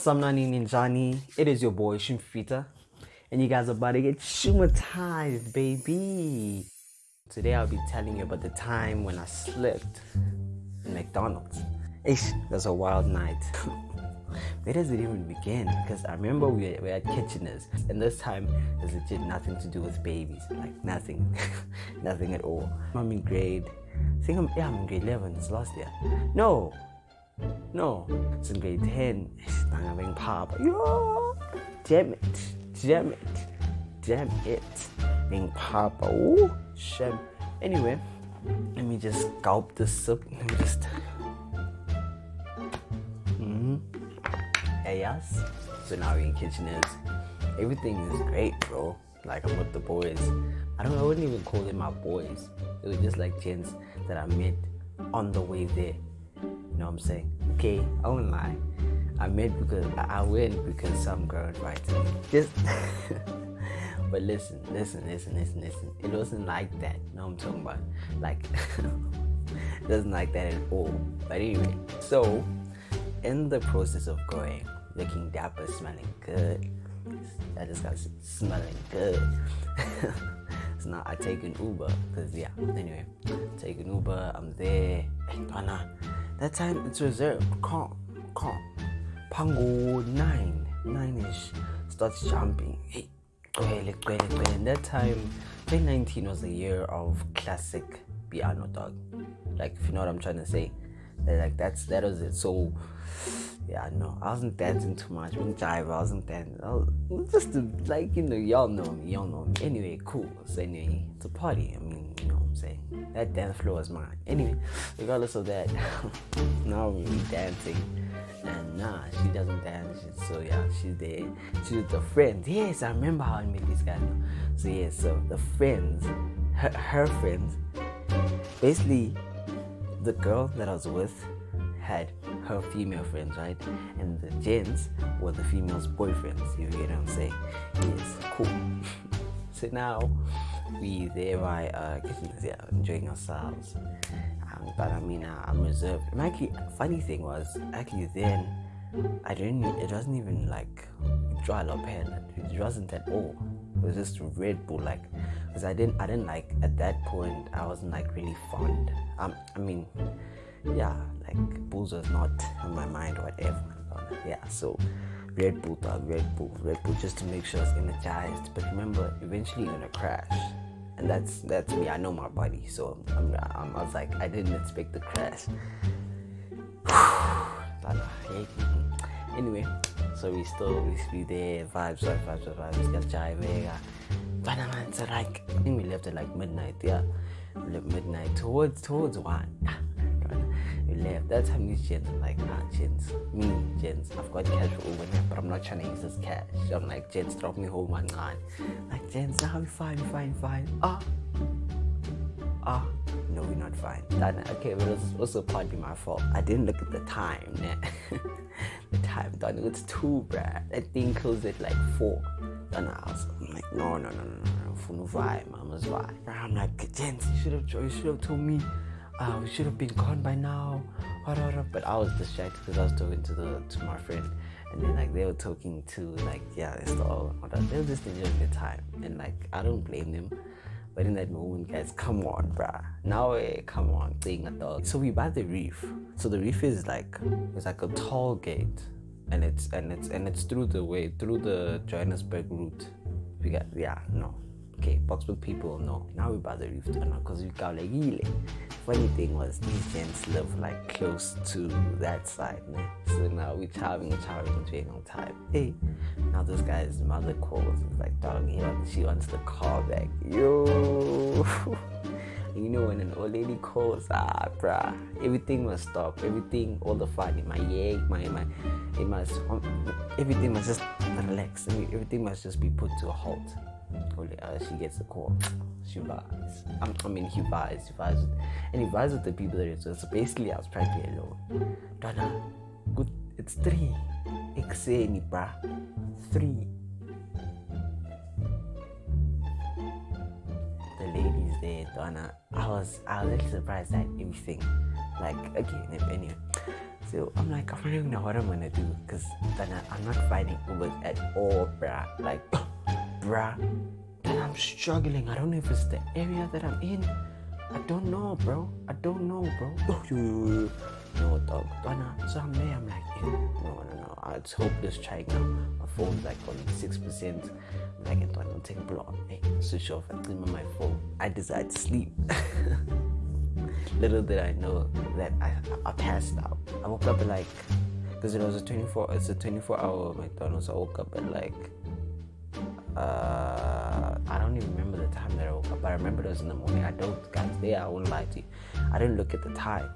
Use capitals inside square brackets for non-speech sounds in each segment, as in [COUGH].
Samnani Ninjani. It is your boy Shimfita. And you guys are about to get shumatized, baby. Today I'll be telling you about the time when I slept in McDonald's. Ish, that's a wild night. Where does it even begin? Because I remember we were, we at Kitcheners, and this time there's legit nothing to do with babies. Like nothing, [LAUGHS] nothing at all. I'm in grade, I think I'm yeah I'm in grade 11. It's last year. No, no, it's in grade 10. I'm being pop. Yo, damn it, damn it, damn it, being papa. Ooh, shame. Anyway, let me just gulp this sip. Let me just. Mm-hmm. Yes. So now we're in Kitcheners. Everything is great, bro. Like I'm with the boys. I don't. I wouldn't even call them my boys. It was just like gents that I met on the way there. Know what I'm saying? Okay, I won't lie. I met because I went because some girl invited me. Just [LAUGHS] but listen, listen, listen, listen, listen. It wasn't like that. You know what I'm talking about? Like [LAUGHS] it doesn't like that at all. But anyway, so in the process of going, looking dapper, smelling good. I just got smelling good. [LAUGHS] so now I take an Uber, cause yeah. Anyway, take an Uber. I'm there. Hey, that time it's reserved. Calm, calm. Pango nine, nine ish starts jumping. Hey. And that time, 2019 was the year of classic piano dog. Like if you know what I'm trying to say. Like that's that was it. So yeah, no, I wasn't dancing too much. I wasn't jive, I wasn't dancing. I was just like you know, y'all know me, y'all know me. Anyway, cool. So anyway, it's a party. I mean, you know what I'm saying. That dance floor is mine. Anyway, regardless of that, [LAUGHS] now we're dancing. And nah, she doesn't dance. So yeah, she's there. She's with the friends. Yes, I remember how I met these guys. So yeah, so the friends, her, her friends, basically, the girl that I was with had her female friends, right? And the gents were the female's boyfriends. You get what I'm saying? Yes, cool. [LAUGHS] so now we there by uh, yeah, enjoying ourselves. Um, but I mean, uh, I'm reserved. And actually, funny thing was, actually then, I didn't. It wasn't even like dry pen. It wasn't at all. It was just Red Bull, like, because I didn't. I didn't like at that point. I wasn't like really fond. Um, I mean, yeah, like booze was not on my mind, whatever. Yeah, so Red dog, Red Bull, Red Bull, just to make sure it's energized. But remember, eventually you're gonna crash, and that's that's me. I know my body, so I'm, I'm, i was like, I didn't expect the crash. [SIGHS] Mm-hmm. anyway, so we still we be there, vibes, vibes, vibes, vibes, got jive, but man, so like I think we left at like midnight, yeah, midnight towards towards one we left. That's how these gents I'm like, nah, gents, me, gents, I've got cash for Uber but I'm not trying to use this cash. I'm like, gents, drop me home, man, man. Like, gents, now we fine, fine, fine. Ah, ah, no, we're not fine. That, okay, but it was also partly my fault. I didn't look at the time, [LAUGHS] the time, done. It's two, bruh. That thing closed at like four. Then I was I'm like, no, no, no, no, no, no, no, vibe, mama's vibe. I'm like, gents, you should have, you should have told me uh, we should have been gone by now. But I was distracted because I was talking to the to my friend, and then like they were talking to like yeah, it's all they were just enjoying the time, and like I don't blame them. But in that moment, guys, come on, bruh. Now, eh, come on, playing a dog. So we buy the reef. So the reef is like it's like a tall gate, and it's and it's and it's through the way through the Johannesburg route. We got yeah, no, okay, Boksburg people no. Now we buy the reef because we got like Funny thing was these gents live like close to that side, man. So now we're traveling, traveling, traveling on time. Hey, now this guy's mother calls. He's like, dog, he wants, she wants the call back. Yo. [LAUGHS] you know when an old lady calls, ah, bruh, everything must stop. Everything, all the fun in my egg, my my, it must, um, everything must just relax. Everything must just be put to a halt Uh, she gets a call. She buys. I mean, he buys. He buys, and he buys with the people that it's. So basically, I was practically alone. Donna, good. It's three. Exeni, bruh. Three. The ladies there, Donna. I was, I was a little surprised at everything. Like, okay, anyway. So I'm like, I don't even know what I'm gonna do because Donna, I, am not finding Ubers at all, bruh. Like, bruh. Then I'm struggling. I don't know if it's the area that I'm in. I don't know, bro. I don't know, bro. no, dog. So I'm there. I'm like, yeah, no, no, no. It's hopeless trying now. My phone's like on six percent. Like, it don't take block. Hey, switch off. I clean my phone. I decide to sleep. [LAUGHS] Little did I know that I, I passed out. I woke up at like, because it was a 24, it's a 24 hour McDonald's. I woke up at like, uh, I don't even remember the time that I woke up, but I remember it was in the morning. I don't, guys, there I won't lie to you. I didn't look at the time.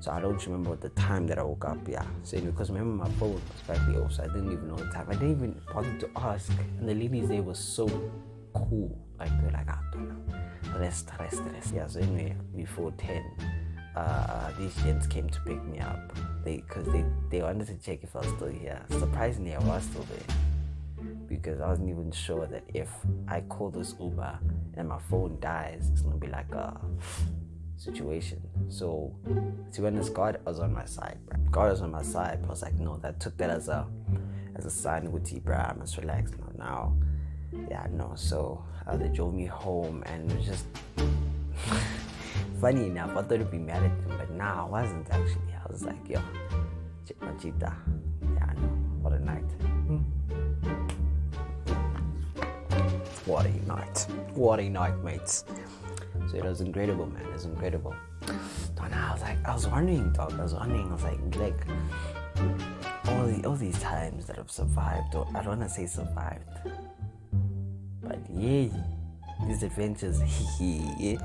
So I don't remember the time that I woke up. Yeah. So because remember my phone was slightly off, so I didn't even know the time. I didn't even bother to ask. And the ladies there were so cool. Like they're like, I don't know rest, rest, rest. Yeah, so anyway, before 10, uh, these gents came to pick me up. They, cause they, they wanted to check if I was still here. Surprisingly, I was still there because I wasn't even sure that if I call this Uber and my phone dies, it's gonna be like a situation. So to be honest, God was on my side, bro. God was on my side. but I was like, no, that took that as a as a sign with you, bro. I must relax now. Now, yeah, no. So uh, they drove me home, and it was just [LAUGHS] funny enough. I thought it'd be mad at them, but nah, I wasn't actually. I was like, yo, check my know. What a night. What a night, mates. So it was incredible, man. It was incredible. And I was like, I was wondering, dog. I was wondering. I was like, like all the all these times that I've survived, or I don't want to say survived, but yeah, these adventures, [LAUGHS] yeah.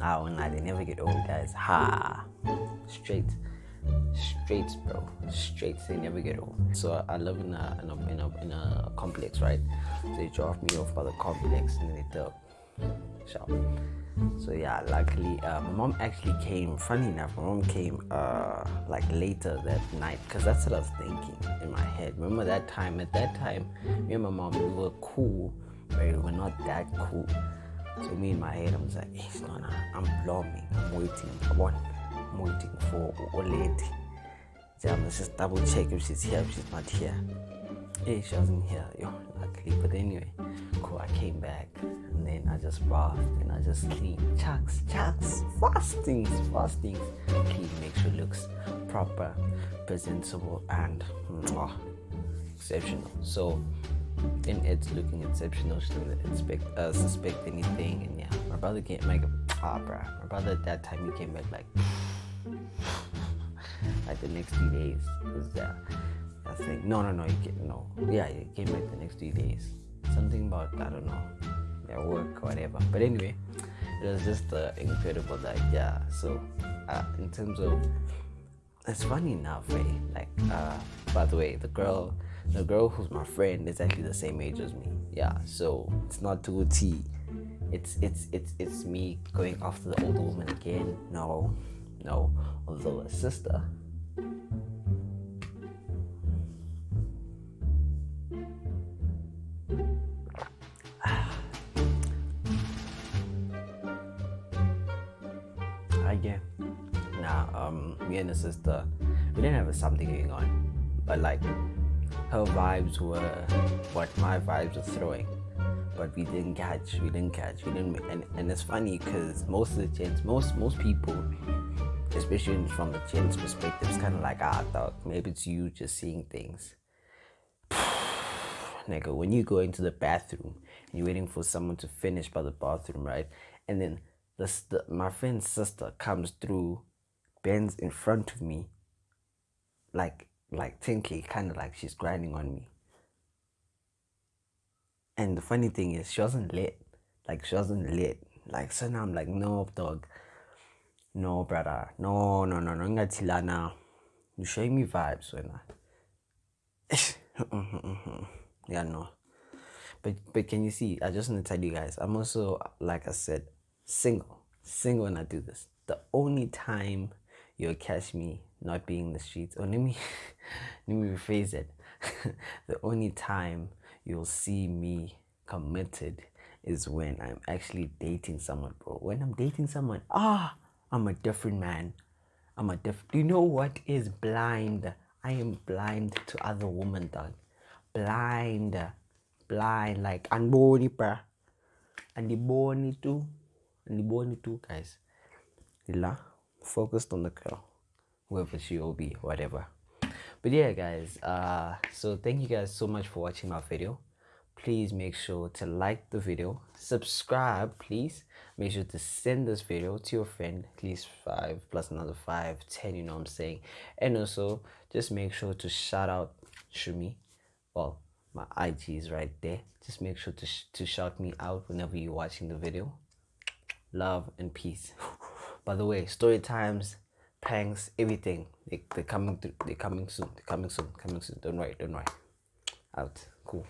Ah, oh, nah, they never get old, guys. Ha! Straight, straight, bro. Straight, they never get old. So I live in a in a, in a, in a complex, right? So they drop me off by the complex and they took. So yeah, luckily, uh, my mom actually came. Funny enough, my mom came uh, like later that night because that's what I was thinking in my head. Remember that time? At that time, me and my mom we were cool but we were not that cool. So me in my head, I was like, it's not, I'm blooming, I'm waiting, come on, I'm waiting for lady. So I'm just double check if she's here, if she's not here. Hey, she wasn't here, yo, luckily. But anyway, cool, I came back and then I just bathed and I just cleaned, chucks, chucks, fastings, fastings. Clean, make sure it looks proper, presentable, and mwah, exceptional. So and it's looking exceptional. She didn't expect, uh, suspect anything. And yeah, my brother came like, ah, bruh. My brother at that time he came back like, [LAUGHS] like the next few days was that. I think no, no, no. He came, no, yeah, he came back the next few days. Something about I don't know, their work or whatever. But anyway, it was just uh, incredible. Like yeah. So uh, in terms of, it's funny enough, eh? Like uh, by the way, the girl the girl who's my friend is actually the same age as me. Yeah, so it's not too T. It's it's it's it's me going after the older woman again. No, no. A sister. [SIGHS] Again, nah. Um, me and the sister, we didn't have something going on, but like her vibes were what my vibes were throwing. But we didn't catch, we didn't catch, we didn't. And, and it's funny because most of the gents, most most people, especially from the gents' perspective, it's kind of like, ah, dog, maybe it's you just seeing things. [SIGHS] Nigga, when you go into the bathroom and you're waiting for someone to finish by the bathroom, right? And then the, my friend's sister comes through, bends in front of me, like like Tinky, kind of like she's grinding on me. And the funny thing is, she wasn't lit. Like, she wasn't lit. Like, so now I'm like, no, dog. No, brother. No, no, no, no. Ngatilana. You showing me vibes when I. [LAUGHS] yeah, no. But but can you see? I just want to tell you guys. I'm also, like I said, single. Single when I do this. The only time you'll catch me not being in the streets. Or let me [LAUGHS] let me rephrase it. [LAUGHS] the only time you'll see me committed is when I'm actually dating someone, bro. When I'm dating someone, ah, I'm a different man. I'm a deaf. Do you know what is blind? I am blind to other women, dog. Blind, blind. Like unborn, bruh. And the born too, and the born too, guys. La, focused on the girl, whoever she will be, whatever. But yeah, guys. Uh, so thank you guys so much for watching my video please make sure to like the video subscribe please. Make sure to send this video to your friend at least five plus another five ten you know what i'm saying? And also just make sure to shout out shumi. Well my ig is right there. Just make sure to, sh to shout me out whenever you're watching the video. Love and peace. [LAUGHS] By the way story times pranks everything. They, they're coming through they're coming soon they're coming soon coming soon. Don't worry don't worry. Out. Cool